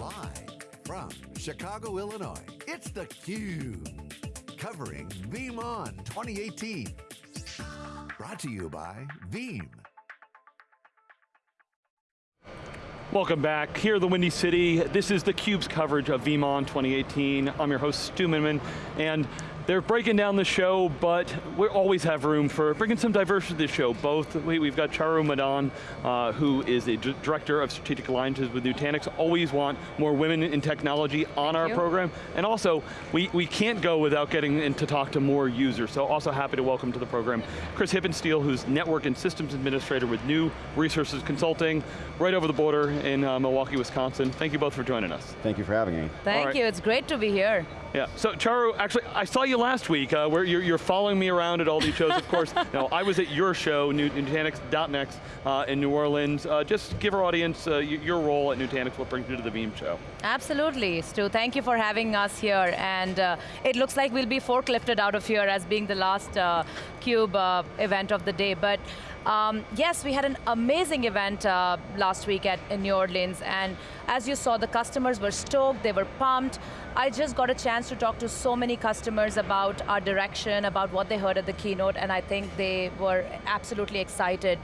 Live from Chicago, Illinois, it's theCUBE. Covering VeeamON 2018. Brought to you by Veeam. Welcome back, here at the Windy City. This is theCUBE's coverage of VeeamON 2018. I'm your host, Stu Miniman, and they're breaking down the show, but we always have room for bringing some diversity to the show. Both, we, have got Charu Madan, uh, who is a Director of Strategic Alliances with Nutanix. Always want more women in technology on Thank our you. program. And also, we, we can't go without getting in to talk to more users, so also happy to welcome to the program Chris Hippensteel, who's Network and Systems Administrator with New Resources Consulting, right over the border in uh, Milwaukee, Wisconsin. Thank you both for joining us. Thank you for having me. Thank right. you, it's great to be here. Yeah, so Charu, actually, I saw you last week, uh, where you're, you're following me around at all these shows, of course. no, I was at your show, Nut- Nutanix.next, uh, in New Orleans. Uh, just give our audience uh, your role at Nutanix, what brings you to the Veeam show. Absolutely, Stu. Thank you for having us here. And uh, it looks like we'll be forklifted out of here as being the last uh, CUBE uh, event of the day. But um, yes, we had an amazing event uh, last week at, in New Orleans. And as you saw, the customers were stoked, they were pumped. I just got a chance to talk to so many customers about our direction, about what they heard at the keynote, and I think they were absolutely excited.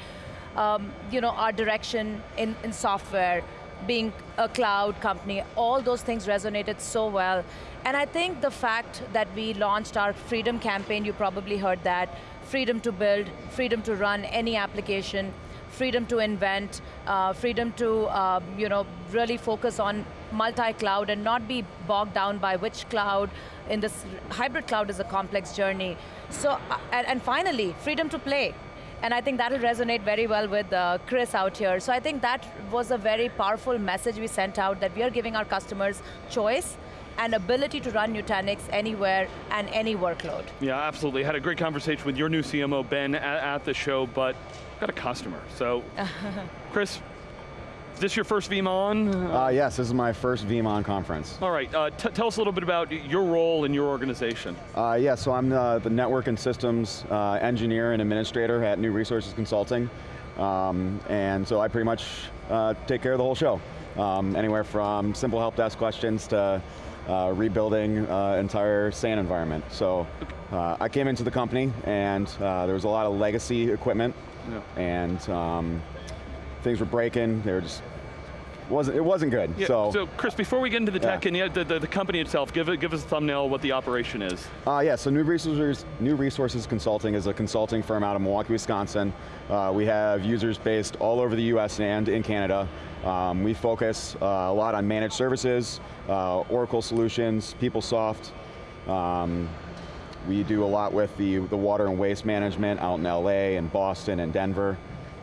Um, you know, our direction in, in software, being a cloud company, all those things resonated so well. And I think the fact that we launched our freedom campaign, you probably heard that, freedom to build, freedom to run any application, freedom to invent, uh, freedom to um, you know, really focus on multi-cloud and not be bogged down by which cloud. In this hybrid cloud is a complex journey. So, uh, and, and finally, freedom to play. And I think that'll resonate very well with uh, Chris out here. So I think that was a very powerful message we sent out that we are giving our customers choice and ability to run Nutanix anywhere and any workload. Yeah, absolutely. Had a great conversation with your new CMO, Ben, at, at the show, but got a customer. So, Chris, is this your first VeeamON? Uh, yes, this is my first VeeamON conference. All right, uh, t- tell us a little bit about your role in your organization. Uh, yeah, so I'm the, the network and systems uh, engineer and administrator at New Resources Consulting. Um, and so I pretty much uh, take care of the whole show. Um, anywhere from simple help desk questions to uh, rebuilding uh, entire SAN environment. So uh, I came into the company and uh, there was a lot of legacy equipment Yeah. and um, things were breaking, they were just, wasn't, it wasn't good, Yeah, so. Chris, before we get into the tech Yeah. and yeah, the, the, the company itself, give, it, give us a thumbnail what the operation is. Uh, yeah, so New Resources, New Resources Consulting is a consulting firm out of Milwaukee, Wisconsin. Uh, we have users based all over the US and in Canada. Um, we focus uh, a lot on managed services, uh, Oracle solutions, PeopleSoft. Um, we do a lot with the, the water and waste management out in LA and Boston and Denver.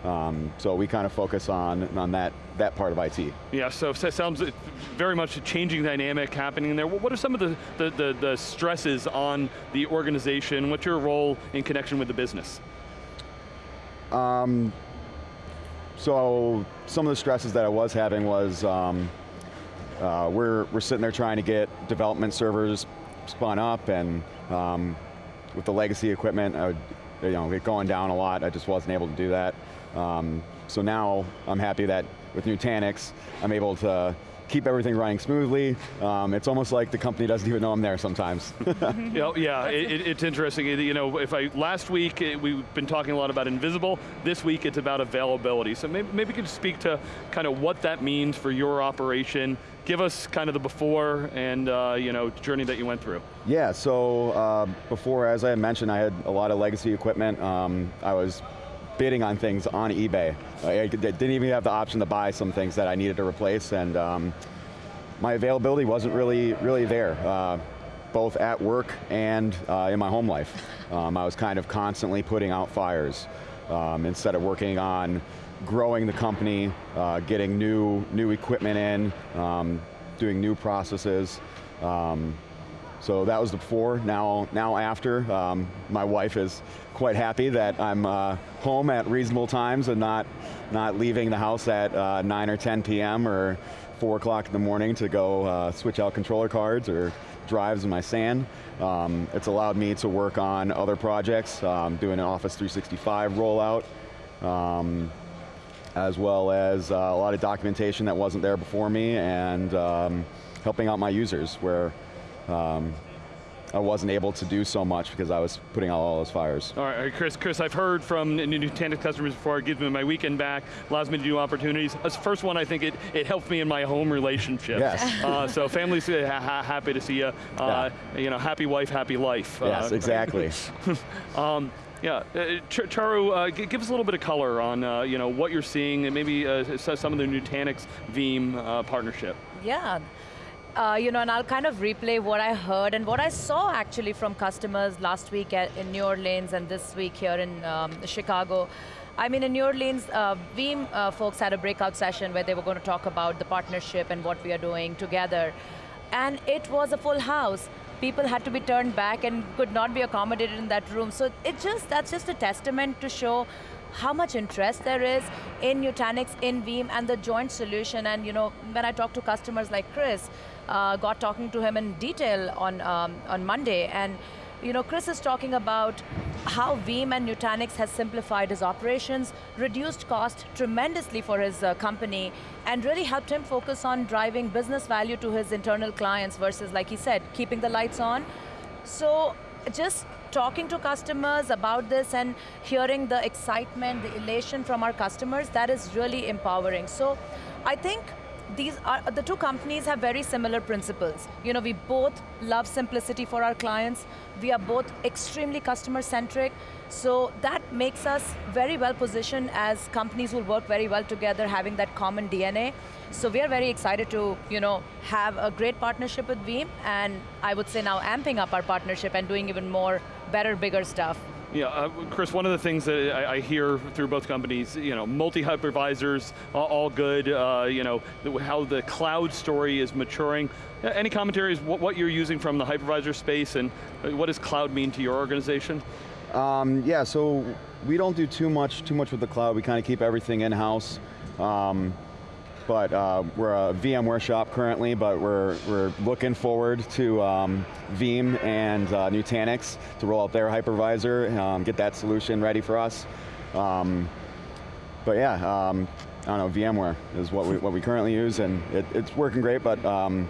Um, so we kind of focus on, on that, that part of IT. Yeah, so it sounds very much a changing dynamic happening there. What are some of the, the, the, the stresses on the organization? What's your role in connection with the business? Um, so some of the stresses that I was having was um, uh, we're, we're sitting there trying to get development servers spun up and um, with the legacy equipment, I would, you know, it going down a lot, I just wasn't able to do that. Um, so now I'm happy that with Nutanix, I'm able to keep everything running smoothly. Um, it's almost like the company doesn't even know I'm there sometimes. Yeah, yeah it, it- it's interesting. You know, if I, last week, eh, we've been talking a lot about invisible. This week, it's about availability. So maybe, maybe you could speak to kind of what that means for your operation. Give us kind of the before and, uh, you know, journey that you went through. Yeah, so uh, before, as I mentioned, I had a lot of legacy equipment. Um, I was bidding on things on eBay. I didn't even have the option to buy some things that I needed to replace, and um, my availability wasn't really, really there, uh, both at work and uh, in my home life. Um, I was kind of constantly putting out fires um, instead of working on growing the company, uh, getting new, new equipment in, um, doing new processes. So that was the before, now, now after. Um, my wife is quite happy that I'm uh, home at reasonable times and not, not leaving the house at uh, 9 or 10 p.m. or 4 o'clock in the morning to go uh, switch out controller cards or drives in my SAN. Um, it's allowed me to work on other projects, um, doing an Office 365 rollout. Um, as well as uh, a lot of documentation that wasn't there before me, and um, helping out my users where um, I wasn't able to do so much because I was putting out all those fires. All right, Chris, Chris, I've heard from Nutanix customers before, it gives me my weekend back, allows me to do opportunities. As first one, I think it, it helped me in my home relationship. Yes. Uh, so families uh, ha ha happy to see you. Uh, Yeah. You know, happy wife, happy life. Yes, Uh, exactly. Um, yeah, uh, Ch- Charu, uh, g- give us a little bit of color on uh, you know what you're seeing and maybe uh, some of the Nutanix Veeam uh, partnership. Yeah. Uh, you know, and I'll kind of replay what I heard and what I saw actually from customers last week at, in New Orleans and this week here in um, Chicago. I mean, in New Orleans, uh, Veeam uh, folks had a breakout session where they were going to talk about the partnership and what we are doing together. And it was a full house. People had to be turned back and could not be accommodated in that room. So it just, that's just a testament to show how much interest there is in Nutanix, in Veeam, and the joint solution. And you know, when I talk to customers like Chris, uh, got talking to him in detail on um, on Monday, and you know, Chris is talking about how Veeam and Nutanix has simplified his operations, reduced cost tremendously for his uh, company, and really helped him focus on driving business value to his internal clients versus, like he said, keeping the lights on. So just talking to customers about this and hearing the excitement, the elation from our customers, that is really empowering. So I think these are, the two companies have very similar principles. You know, we both love simplicity for our clients. We are both extremely customer centric. So that makes us very well positioned as companies who work very well together, having that common DNA. So we are very excited to, you know, have a great partnership with Veeam, and I would say now amping up our partnership and doing even more, better, bigger stuff. Yeah, uh, Chris, one of the things that I, I hear through both companies, you know, multi-hypervisors, all, all good, uh, you know, the, how the cloud story is maturing. Uh, Any commentaries, what, what you're using from the hypervisor space and uh, what does cloud mean to your organization? Um, yeah, so we don't do too much too much with the cloud. We kind of keep everything in house. Um, but uh, we're a VMware shop currently, but we're we're looking forward to um, Veeam and uh, Nutanix to roll out their hypervisor, um, get that solution ready for us. Um, but yeah, um, I don't know, VMware is what we what we currently use, and it, it's working great. But um,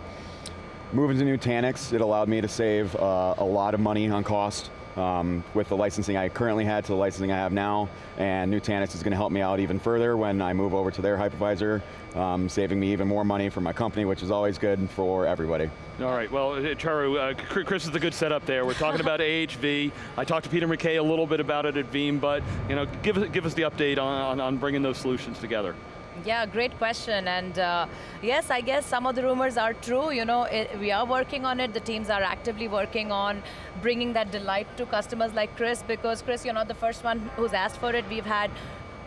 moving to Nutanix, it allowed me to save uh, a lot of money on cost um, with the licensing I currently had to the licensing I have now, and Nutanix is going to help me out even further when I move over to their hypervisor, um, saving me even more money for my company, which is always good for everybody. All right, well, uh, Charu, uh, Chris is a good setup there. We're talking about AHV. I talked to Peter McKay a little bit about it at Veeam, but you know, give, us- give us the update on, on, on bringing those solutions together. Yeah, great question. And uh, yes, I guess some of the rumors are true. You know, it, we are working on it. The teams are actively working on bringing that delight to customers like Chris, because Chris, you're not the first one who's asked for it. We've had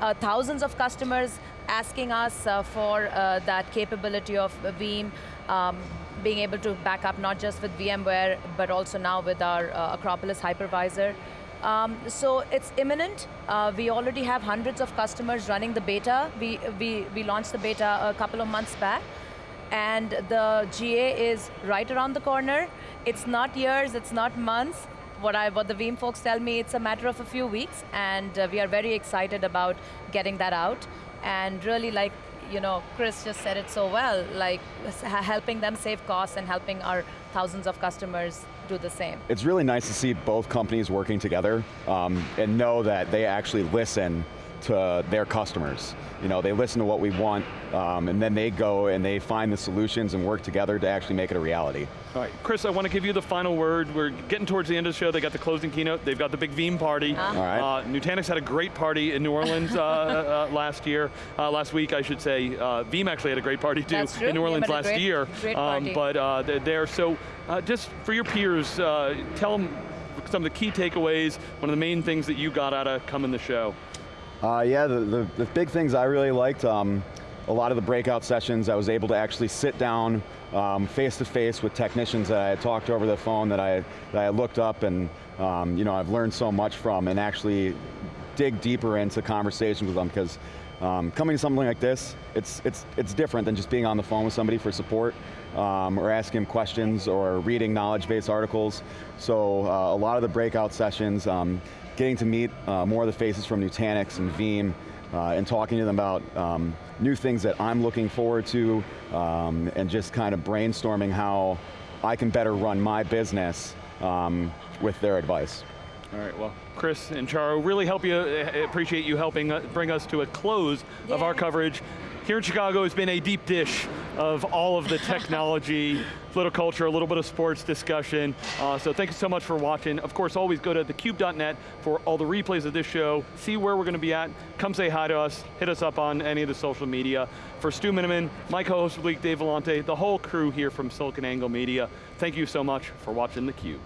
uh, thousands of customers asking us uh, for uh, that capability of Veeam. Um, being able to back up not just with VMware, but also now with our uh, Acropolis hypervisor. Um, so it's imminent. Uh, we already have hundreds of customers running the beta. We, we, we launched the beta a couple of months back. And the GA is right around the corner. It's not years, it's not months. What, I, what the Veeam folks tell me, it's a matter of a few weeks. And uh, we are very excited about getting that out. And really like, you know, Chris just said it so well, like helping them save costs and helping our thousands of customers do the same. It's really nice to see both companies working together um, and know that they actually listen to their customers. You know, they listen to what we want, um, and then they go and they find the solutions and work together to actually make it a reality. All right, Chris, I want to give you the final word. We're getting towards the end of the show. They got the closing keynote. They've got the big Veeam party. Ah. All right. Uh, Nutanix had a great party in New Orleans uh, uh, last year, uh, last week, I should say. Uh, Veeam actually had a great party too in New Orleans last great- year. great Um, party. but uh, they're there. So, uh, just for your peers, uh, tell them some of the key takeaways. One of the main things that you got out of coming the show. Uh, yeah, the, the, the big things I really liked, um, a lot of the breakout sessions, I was able to actually sit down um, face to face with technicians that I had talked over the phone that I, that I looked up and um, you know, I've learned so much from and actually dig deeper into conversations with them because um, coming to something like this, it's, it's, it's different than just being on the phone with somebody for support um, or asking questions or reading knowledge-based articles. So uh, a lot of the breakout sessions, um, getting to meet uh, more of the faces from Nutanix and Veeam, uh, and talking to them about um, new things that I'm looking forward to, um, and just kind of brainstorming how I can better run my business um, with their advice. All right, well, Chris and Charu, really help you, uh, appreciate you helping uh, bring us to a close of our coverage. Here in Chicago it's been a deep dish of all of the technology, little culture, a little bit of sports discussion. Uh, so thank you so much for watching. Of course, always go to thecube.net for all the replays of this show, see where we're going to be at, come say hi to us, hit us up on any of the social media. For Stu Miniman, my co-host of the Dave Vellante, the whole crew here from SiliconANGLE Media, thank you so much for watching theCUBE.